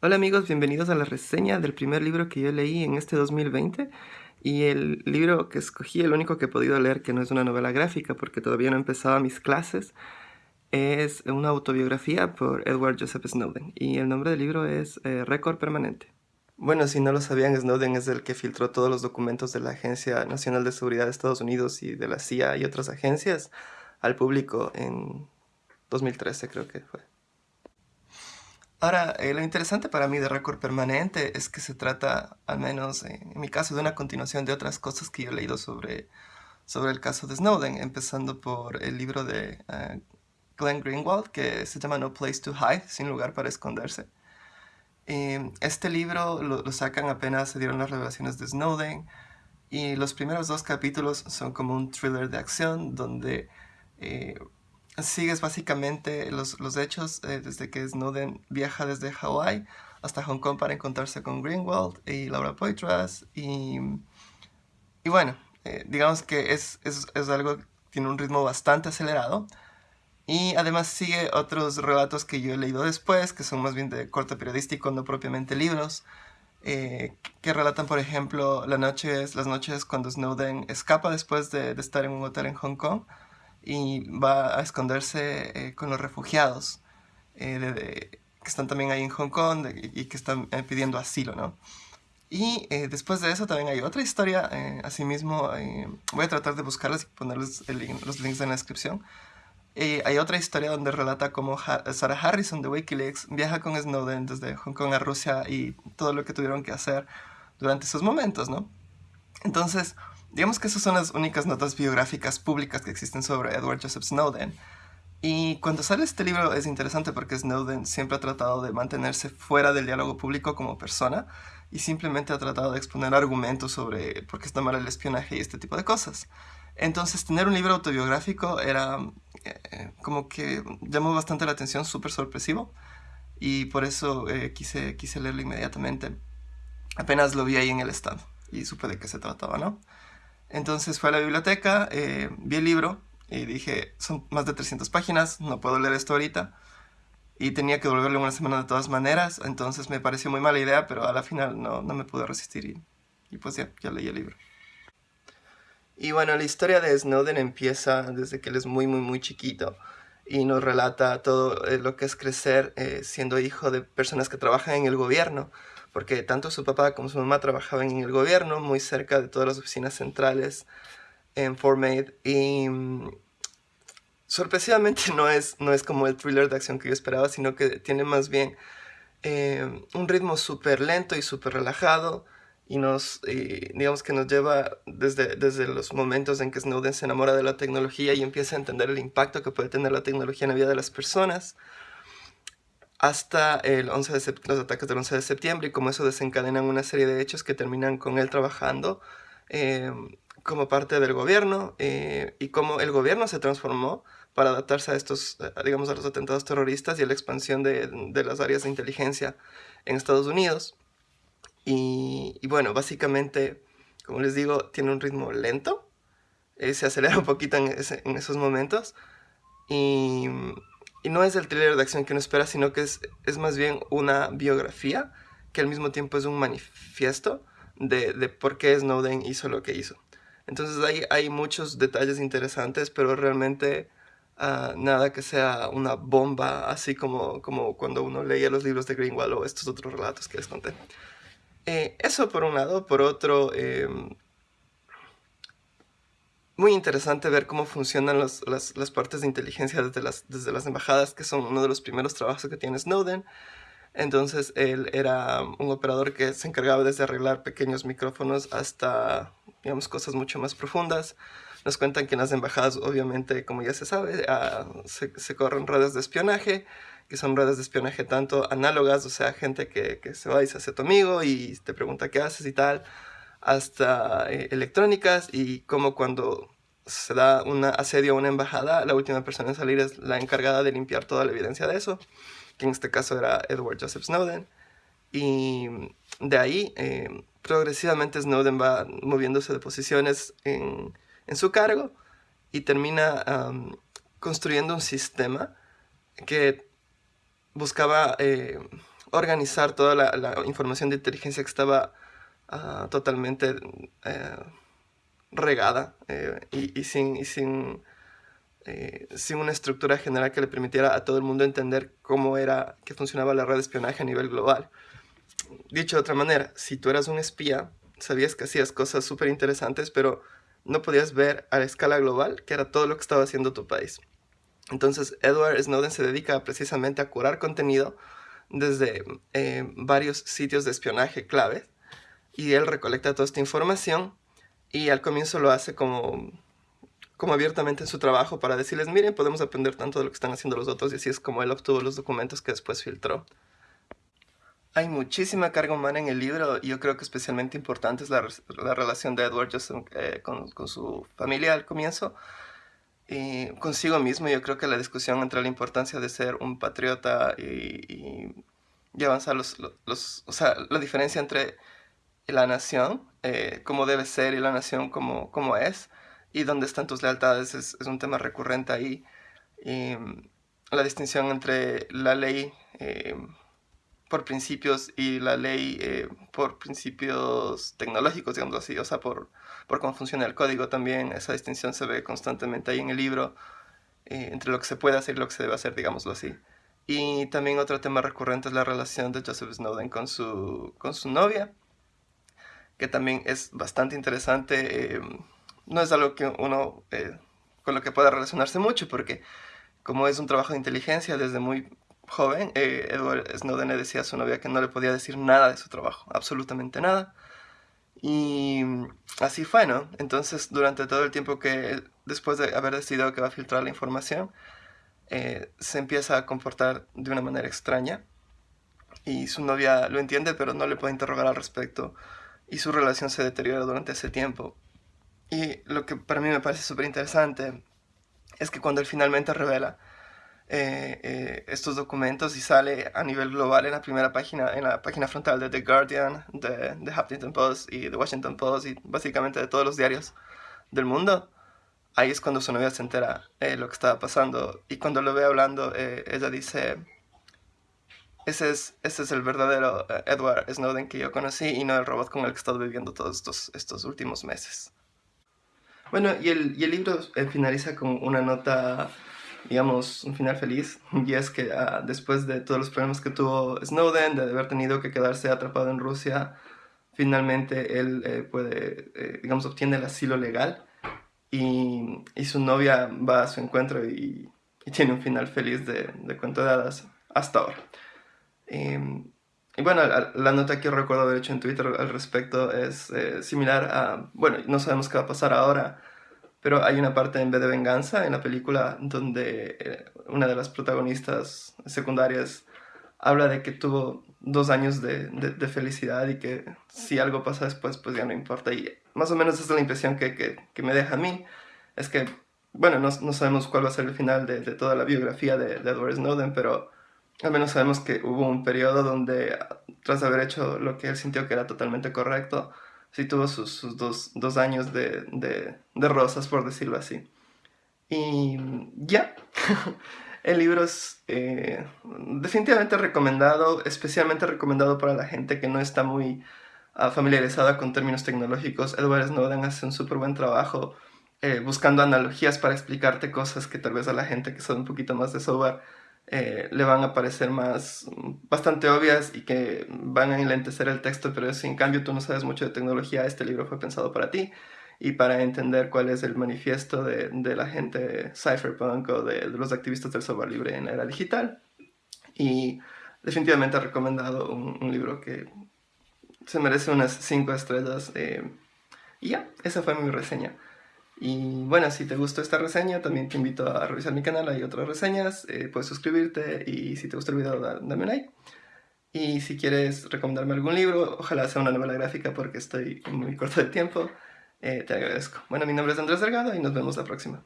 Hola amigos, bienvenidos a la reseña del primer libro que yo leí en este 2020 y el libro que escogí, el único que he podido leer que no es una novela gráfica porque todavía no empezaba mis clases, es una autobiografía por Edward Joseph Snowden y el nombre del libro es eh, Récord Permanente. Bueno, si no lo sabían, Snowden es el que filtró todos los documentos de la Agencia Nacional de Seguridad de Estados Unidos y de la CIA y otras agencias al público en 2013 creo que fue. Ahora, eh, lo interesante para mí de Récord Permanente es que se trata, al menos en mi caso, de una continuación de otras cosas que yo he leído sobre, sobre el caso de Snowden, empezando por el libro de uh, Glenn Greenwald, que se llama No Place to Hide, sin lugar para esconderse. este libro lo, lo, sacan apenas se dieron las revelaciones de Snowden, y los primeros dos capítulos son como un thriller de acción, donde... Sigues básicamente los, los hechos eh, desde que Snowden viaja desde Hawái hasta Hong Kong para encontrarse con Greenwald y Laura Poitras y, y bueno, eh, digamos que es, es, es, algo tiene un ritmo bastante acelerado y además sigue otros relatos que yo he leído después que son más bien de corte periodístico, no propiamente libros eh, que relatan por ejemplo las noches, las noches cuando Snowden escapa después de, de estar en un hotel en Hong Kong y va a esconderse eh, con los refugiados eh, que están también ahí en Hong Kong y que están eh, pidiendo asilo, ¿no? Y después de eso también hay otra historia, asimismo, voy a tratar de buscarlas y ponerles los links en la descripción. hay otra historia donde relata cómo Sarah Harrison de Wikileaks viaja con Snowden desde Hong Kong a Rusia y todo lo que tuvieron que hacer durante esos momentos, ¿no? Entonces, Digamos que esas son las únicas notas biográficas públicas que existen sobre Edward Joseph Snowden. Y cuando sale este libro es interesante porque Snowden siempre ha tratado de mantenerse fuera del diálogo público como persona y simplemente ha tratado de exponer argumentos sobre por qué está mal el espionaje y este tipo de cosas. Entonces tener un libro autobiográfico era eh, como que llamó bastante la atención, súper sorpresivo y por eso eh, quise, quise leerlo inmediatamente. Apenas lo vi ahí en el stand y supe de qué se trataba, ¿no? Entonces fui a la biblioteca, eh, vi el libro y dije, son más de 300 páginas, no puedo leer esto ahorita. Y tenía que devolverlo una semana de todas maneras, entonces me pareció muy mala idea, pero a la final no, no me pude resistir y, y pues ya, ya leí el libro. Y bueno, la historia de Snowden empieza desde que él es muy, muy, muy chiquito y nos relata todo eh, lo que es crecer eh, siendo hijo de personas que trabajan en el gobierno porque tanto su papá como su mamá trabajaban en el gobierno, muy cerca de todas las oficinas centrales en Fort Meade, y mm, sorpresivamente no es, no es como el thriller de acción que yo esperaba, sino que tiene más bien eh, un ritmo súper lento y súper relajado, y nos, digamos que nos lleva desde, desde los momentos en que Snowden se enamora de la tecnología y empieza a entender el impacto que puede tener la tecnología en la vida de las personas, hasta el 11 de los ataques del 11 de septiembre y como eso desencadenan una serie de hechos que terminan con él trabajando eh, como parte del gobierno eh, y cómo el gobierno se transformó para adaptarse a estos, eh, digamos, a los atentados terroristas y a la expansión de, de las áreas de inteligencia en Estados Unidos. Y, y, bueno, básicamente, como les digo, tiene un ritmo lento, se acelera un poquito en, ese, en esos momentos y y no es el thriller de acción que uno espera, sino que es, es más bien una biografía que al mismo tiempo es un manifiesto de, de por qué Snowden hizo lo que hizo. Entonces hay, hay muchos detalles interesantes, pero realmente uh, nada que sea una bomba, así como, como cuando uno leía los libros de Greenwald o estos otros relatos que les conté. Eh, eso por un lado, por otro... Eh, muy interesante ver cómo funcionan las, las, partes de inteligencia desde las, desde las embajadas, que son uno de los primeros trabajos que tiene Snowden. Entonces él era un operador que se encargaba desde arreglar pequeños micrófonos hasta, digamos, cosas mucho más profundas. Nos cuentan que en las embajadas, obviamente, como ya se sabe, ah, se, se, corren redes de espionaje, que son redes de espionaje tanto análogas, o sea, gente que, que se va y se hace tu amigo y te pregunta qué haces y tal, hasta eh, electrónicas y como cuando se da un asedio a una embajada, la última persona en salir es la encargada de limpiar toda la evidencia de eso, que en este caso era Edward Joseph Snowden. Y de ahí, eh, progresivamente Snowden va moviéndose de posiciones en, en su cargo y termina construyendo un sistema que buscaba eh, organizar toda la, información de inteligencia que estaba ah, totalmente eh, regada eh, y, sin, sin, sin una estructura general que le permitiera a todo el mundo entender cómo era que funcionaba la red de espionaje a nivel global. Dicho de otra manera, si tú eras un espía, sabías que hacías cosas súper interesantes, pero no podías ver a la escala global, que era todo lo que estaba haciendo tu país. Entonces, Edward Snowden se dedica precisamente a curar contenido desde eh, varios sitios de espionaje clave y él recolecta toda esta información y al comienzo lo hace como, como abiertamente en su trabajo para decirles, miren, podemos aprender tanto de lo que están haciendo los otros y así es como él obtuvo los documentos que después filtró. Hay muchísima carga humana en el libro y yo creo que especialmente importante es la, relación de Edward eh, con, su familia al comienzo y consigo mismo. Yo creo que la discusión entre la importancia de ser un patriota y, avanzar los, los, o sea, la diferencia entre la nación, eh, como debe ser y la nación como, como es y dónde están tus lealtades es, un tema recurrente ahí. Y, la distinción entre la ley eh, por principios y la ley eh, por principios tecnológicos, digamos así, o sea, por, por cómo funciona el código también, esa distinción se ve constantemente ahí en el libro, eh, entre lo que se puede hacer y lo que se debe hacer, digámoslo así. Y también otro tema recurrente es la relación de Joseph Snowden con su, con su novia, que también es bastante interesante. Eh, no es algo que uno con lo que pueda relacionarse mucho, porque como es un trabajo de inteligencia desde muy joven, eh, Edward Snowden le decía a su novia que no le podía decir nada de su trabajo, absolutamente nada. Y así fue, ¿no? Entonces, durante todo el tiempo que, después de haber decidido que va a filtrar la información, eh, se empieza a comportar de una manera extraña. Y su novia lo entiende, pero no le puede interrogar al respecto. Y su relación se deteriora durante ese tiempo. Y lo que para mí me parece súper interesante es que cuando él finalmente revela eh, eh, estos documentos y sale a nivel global en la primera página, en la página frontal de The Guardian, de The Huffington Post y The Washington Post y básicamente de todos los diarios del mundo. Ahí es cuando su novia se entera eh, lo que estaba pasando y cuando lo ve hablando, ella dice, ese es, ese es el verdadero Edward Snowden que yo conocí y no el robot con el que he estado viviendo todos estos, estos últimos meses. Bueno, y el, y el libro finaliza con una nota digamos, un final feliz. Y es que ah, después de todos los problemas que tuvo Snowden, de haber tenido que quedarse atrapado en Rusia, finalmente él eh, puede, eh, digamos, obtiene el asilo legal y, y, su novia va a su encuentro y, y tiene un final feliz de, de, cuento de hadas hasta ahora. Em, y bueno, la, nota que recuerdo haber hecho en Twitter al respecto es eh, similar a, bueno, no sabemos qué va a pasar ahora, pero hay una parte en vez de venganza en la película donde eh, una de las protagonistas secundarias habla de que tuvo dos años de, de, felicidad y que si algo pasa después, pues ya no importa. Y más o menos esa es la impresión que, que, que me deja a mí. Es que, bueno, no, no, sabemos cuál va a ser el final de, de toda la biografía de, Edward Snowden, pero al menos sabemos que hubo un periodo donde, tras haber hecho lo que él sintió que era totalmente correcto, sí tuvo sus, sus dos, dos, años de, de, de, rosas, por decirlo así. Y ya, el libro es eh, definitivamente recomendado, especialmente recomendado para la gente que no está muy uh, familiarizada con términos tecnológicos. Edward Snowden hace un súper buen trabajo eh, buscando analogías para explicarte cosas que tal vez a la gente que sabe un poquito más de software eh, le van a parecer más bastante obvias y que van a enlentecer el texto, pero si en cambio tú no sabes mucho de tecnología, este libro fue pensado para ti y para entender cuál es el manifiesto de, de la gente cypherpunk o de, los activistas del software libre en la era digital. Y definitivamente he recomendado un, libro que se merece unas 5 estrellas. Eh, y ya, esa fue mi reseña. Y bueno, si te gustó esta reseña, también te invito a revisar mi canal, hay otras reseñas, eh, puedes suscribirte y si te gustó el video, dame un like. Y si quieres recomendarme algún libro, ojalá sea una novela gráfica porque estoy muy corto de tiempo, eh, te agradezco. Bueno, mi nombre es Andrés Delgado y nos vemos la próxima.